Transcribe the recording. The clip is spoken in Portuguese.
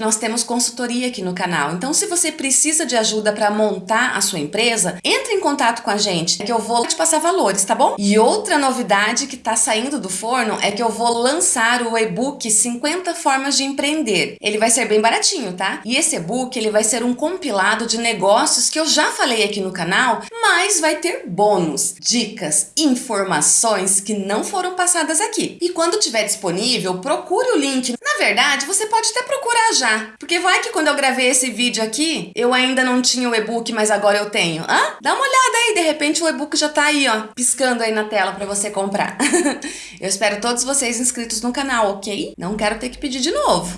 Nós temos consultoria aqui no canal, então se você precisa de ajuda para montar a sua empresa, entre em contato com a gente, que eu vou te passar valores, tá bom? E outra novidade que tá saindo do forno é que eu vou lançar o e-book 50 formas de empreender. Ele vai ser bem baratinho, tá? E esse e-book ele vai ser um compilado de negócios que eu já falei aqui no canal, mas vai ter bônus, dicas, informações que não foram passadas aqui. E quando tiver disponível, procure o link. Verdade, você pode até procurar já porque vai que quando eu gravei esse vídeo aqui, eu ainda não tinha o e-book, mas agora eu tenho. Hã? Dá uma olhada aí, de repente o e-book já tá aí, ó, piscando aí na tela para você comprar. eu espero todos vocês inscritos no canal, ok? Não quero ter que pedir de novo.